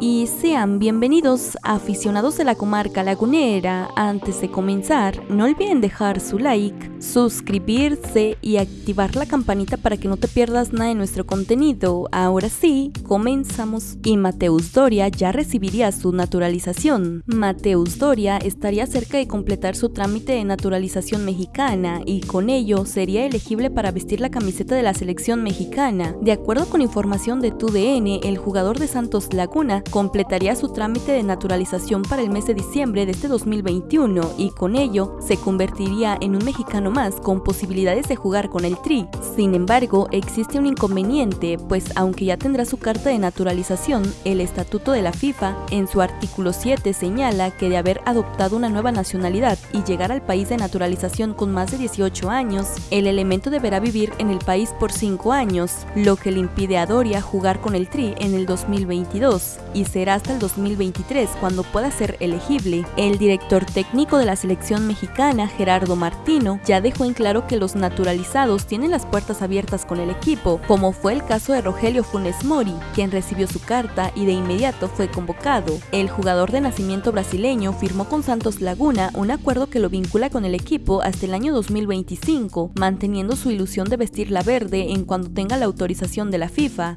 y sean bienvenidos aficionados de la comarca lagunera. Antes de comenzar, no olviden dejar su like, suscribirse y activar la campanita para que no te pierdas nada de nuestro contenido. Ahora sí, comenzamos. Y Mateus Doria ya recibiría su naturalización. Mateus Doria estaría cerca de completar su trámite de naturalización mexicana y con ello sería elegible para vestir la camiseta de la selección mexicana. De acuerdo con información de TUDN, el jugador de Santos Laguna completaría su trámite de naturalización para el mes de diciembre de este 2021 y con ello se convertiría en un mexicano más con posibilidades de jugar con el Tri. Sin embargo, existe un inconveniente, pues aunque ya tendrá su carta de naturalización, el estatuto de la FIFA en su artículo 7 señala que de haber adoptado una nueva nacionalidad y llegar al país de naturalización con más de 18 años, el elemento deberá vivir en el país por 5 años, lo que le impide a Doria jugar con el Tri en el 2022 y será hasta el 2023 cuando pueda ser elegible. El director técnico de la selección mexicana, Gerardo Martino, ya dejó en claro que los naturalizados tienen las puertas abiertas con el equipo, como fue el caso de Rogelio Funes Mori, quien recibió su carta y de inmediato fue convocado. El jugador de nacimiento brasileño firmó con Santos Laguna un acuerdo que lo vincula con el equipo hasta el año 2025, manteniendo su ilusión de vestir la verde en cuanto tenga la autorización de la FIFA.